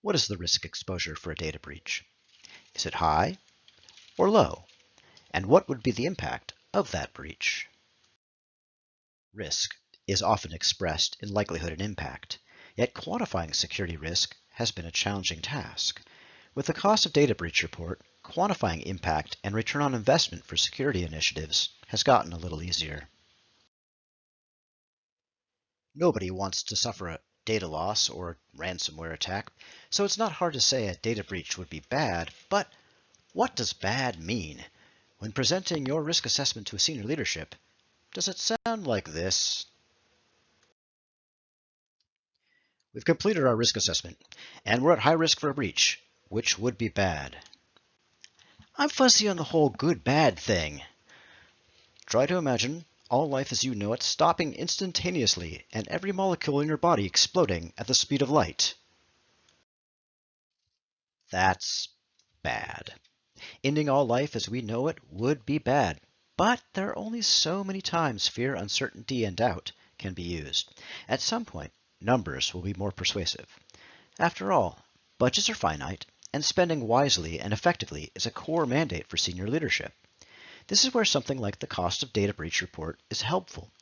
What is the risk exposure for a data breach? Is it high or low? And what would be the impact of that breach? Risk is often expressed in likelihood and impact, yet quantifying security risk has been a challenging task. With the cost of data breach report, quantifying impact and return on investment for security initiatives has gotten a little easier. Nobody wants to suffer a data loss or ransomware attack, so it's not hard to say a data breach would be bad, but what does bad mean? When presenting your risk assessment to a senior leadership, does it sound like this? We've completed our risk assessment, and we're at high risk for a breach, which would be bad. I'm fuzzy on the whole good-bad thing. Try to imagine all life as you know it stopping instantaneously and every molecule in your body exploding at the speed of light. That's bad. Ending all life as we know it would be bad, but there are only so many times fear, uncertainty, and doubt can be used. At some point, numbers will be more persuasive. After all, budgets are finite, and spending wisely and effectively is a core mandate for senior leadership. This is where something like the cost of data breach report is helpful.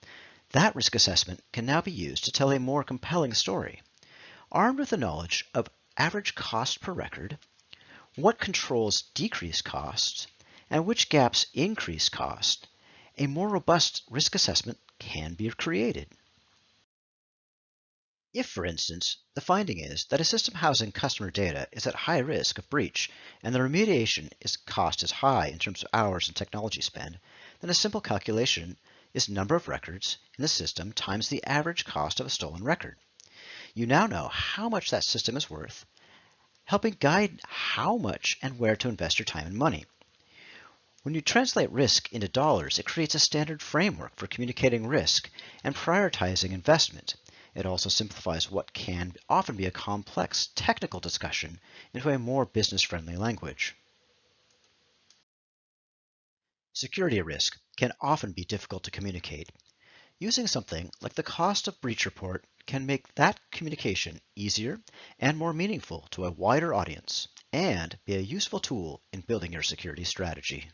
That risk assessment can now be used to tell a more compelling story. Armed with the knowledge of average cost per record, what controls decrease costs, and which gaps increase cost, a more robust risk assessment can be created. If, for instance, the finding is that a system housing customer data is at high risk of breach and the remediation is cost is high in terms of hours and technology spend, then a simple calculation is number of records in the system times the average cost of a stolen record. You now know how much that system is worth, helping guide how much and where to invest your time and money. When you translate risk into dollars, it creates a standard framework for communicating risk and prioritizing investment it also simplifies what can often be a complex technical discussion into a more business-friendly language. Security risk can often be difficult to communicate. Using something like the cost of breach report can make that communication easier and more meaningful to a wider audience and be a useful tool in building your security strategy.